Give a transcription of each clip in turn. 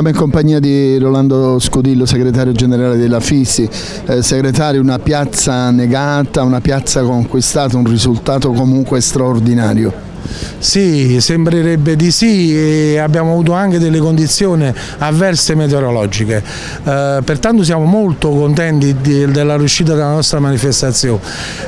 Siamo in compagnia di Rolando Scudillo, segretario generale della FISI. Eh, segretario, una piazza negata, una piazza conquistata, un risultato comunque straordinario. Sì, sembrerebbe di sì e abbiamo avuto anche delle condizioni avverse meteorologiche, eh, pertanto siamo molto contenti di, della riuscita della nostra manifestazione.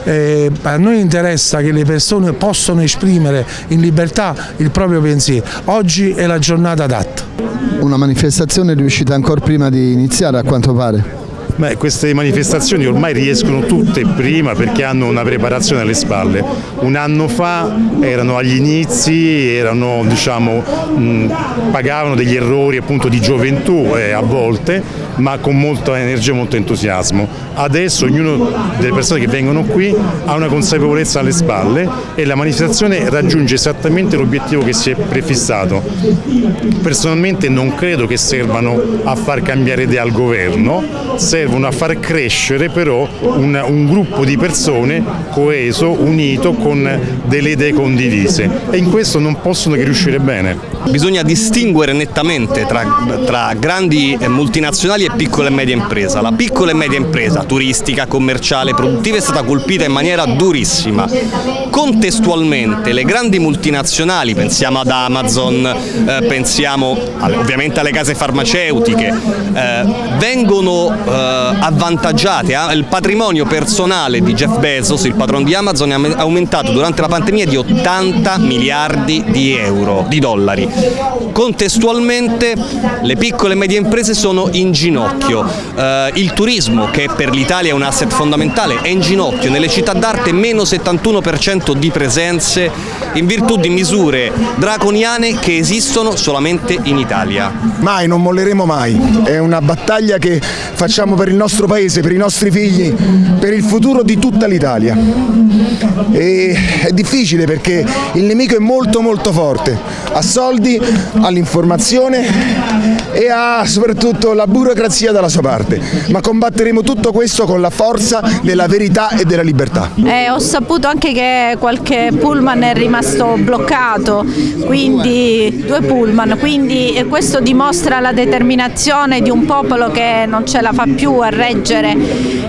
Eh, a noi interessa che le persone possano esprimere in libertà il proprio pensiero, oggi è la giornata adatta. Una manifestazione riuscita ancora prima di iniziare a quanto pare? Beh, queste manifestazioni ormai riescono tutte prima perché hanno una preparazione alle spalle. Un anno fa erano agli inizi, erano, diciamo, pagavano degli errori appunto, di gioventù eh, a volte, ma con molta energia e molto entusiasmo. Adesso ognuno delle persone che vengono qui ha una consapevolezza alle spalle e la manifestazione raggiunge esattamente l'obiettivo che si è prefissato. Personalmente non credo che servano a far cambiare idea al governo, servono a far crescere però un, un gruppo di persone coeso, unito, con delle idee condivise e in questo non possono che riuscire bene. Bisogna distinguere nettamente tra, tra, grandi multinazionali e piccole e medie imprese. La piccola e media impresa turistica, commerciale, produttiva è stata colpita in maniera durissima. Contestualmente le grandi multinazionali, pensiamo ad Amazon, eh, pensiamo ovviamente alle case farmaceutiche, eh, vengono eh, avvantaggiate, eh? il patrimonio personale di Jeff Bezos, il patron di Amazon, è aumentato durante la pandemia di 80 miliardi di euro, di dollari. Contestualmente le piccole e medie imprese sono in ginocchio, eh, il turismo che per l'Italia è un asset fondamentale è in ginocchio, nelle città d'arte meno 71% di presenze in virtù di misure draconiane che esistono solamente in Italia. Mai, non molleremo mai, è una battaglia che facciamo per il nostro paese, per i nostri figli, per il futuro di tutta l'Italia. È difficile perché il nemico è molto molto forte, ha soldi, ha l'informazione e ha soprattutto la burocrazia dalla sua parte, ma combatteremo tutto questo con la forza della verità e della libertà. Eh, ho saputo anche che qualche pullman è rimasto bloccato, quindi due pullman, quindi questo dimostra la determinazione di un popolo che non ce la fa più a reggere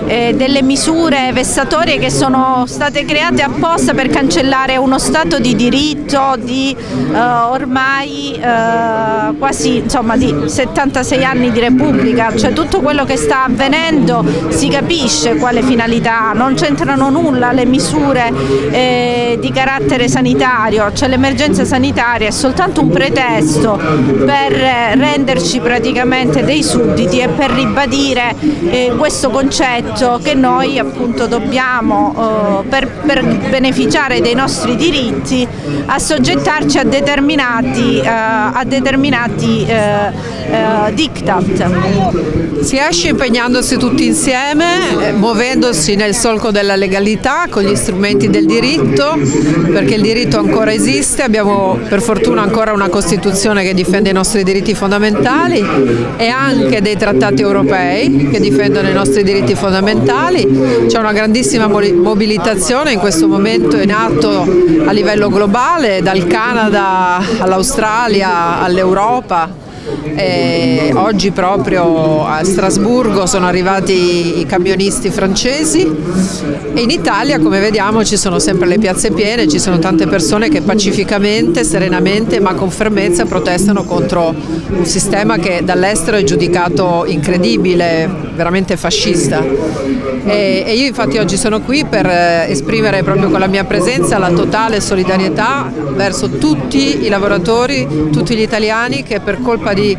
eh, delle misure vessatorie che sono state create apposta per cancellare uno stato di diritto di eh, ormai eh, quasi insomma, di 76 anni di Repubblica, cioè tutto quello che sta avvenendo si capisce quale finalità, non c'entrano nulla le misure eh, di carattere sanitario, cioè l'emergenza sanitaria è soltanto un pretesto per renderci praticamente dei sudditi e per ribadire eh, questo concetto che noi appunto dobbiamo eh, per, per, beneficiare dei nostri diritti assoggettarci a determinati, eh, a determinati eh, eh, diktat. Si esce impegnandosi tutti insieme, eh, muovendosi nel solco della legalità, con gli strumenti del diritto, perché il diritto ancora esiste, abbiamo per fortuna ancora una Costituzione che difende i nostri diritti fondamentali e anche dei trattati europei che difendono i nostri diritti fondamentali, c'è una grandissima mobilitazione in questo momento in atto a livello globale, dal Canada all'Australia all'Europa e oggi proprio a Strasburgo sono arrivati i camionisti francesi e in Italia come vediamo ci sono sempre le piazze piene, ci sono tante persone che pacificamente, serenamente ma con fermezza protestano contro un sistema che dall'estero è giudicato incredibile, veramente fascista. E, io infatti oggi sono qui per eh, esprimere proprio con la mia presenza la totale solidarietà verso tutti i lavoratori, tutti gli italiani che per colpa di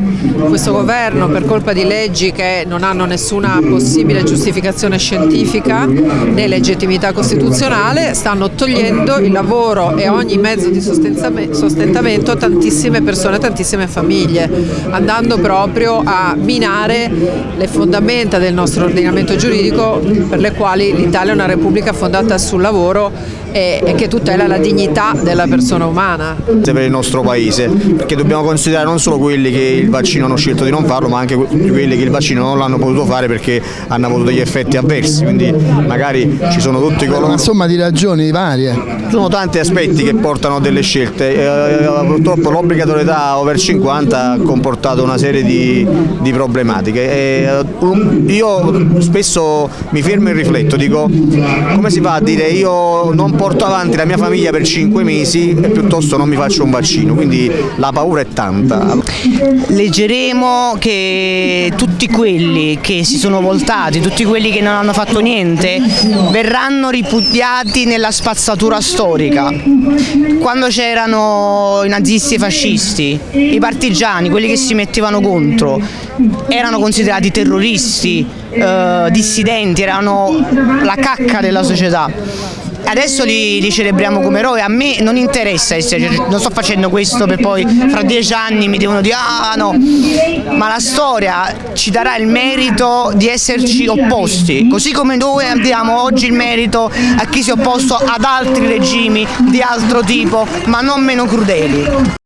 questo governo per colpa di leggi che non hanno nessuna possibile giustificazione scientifica né legittimità costituzionale stanno togliendo il lavoro e ogni mezzo di sostentamento a tantissime persone, a tantissime famiglie, andando proprio a minare le fondamenta del nostro ordinamento giuridico per le quali l'Italia è una repubblica fondata sul lavoro e, e che tutela la dignità della persona umana. Per il nostro paese, perché dobbiamo considerare non solo quelli che il vaccino hanno scelto di non farlo, ma anche quelli che il vaccino non l'hanno potuto fare perché hanno avuto degli effetti avversi, quindi magari ci sono tutti coloro... Una somma di ragioni varie. Ci sono tanti aspetti che portano delle scelte, eh, purtroppo l'obbligatorietà over 50 ha comportato una serie di, di problematiche. E, io spesso mi fermo e rifletto, dico come si fa a dire io non porto avanti la mia famiglia per 5 mesi e piuttosto non mi faccio un vaccino, quindi la paura è tanta. Leggeremo che tutti quelli che si sono voltati, tutti quelli che non hanno fatto niente, verranno ripudiati nella spazzatura storica. Quando c'erano i nazisti e i fascisti, i partigiani, quelli che si mettevano contro, erano considerati terroristi, eh, dissidenti, erano la cacca della società adesso li, li, celebriamo come eroi, a me non interessa essere, non sto facendo questo per poi fra dieci anni mi devono dire ah no, ma la storia ci darà il merito di esserci opposti, così come noi diamo oggi il merito a chi si è opposto ad altri regimi di altro tipo, ma non meno crudeli.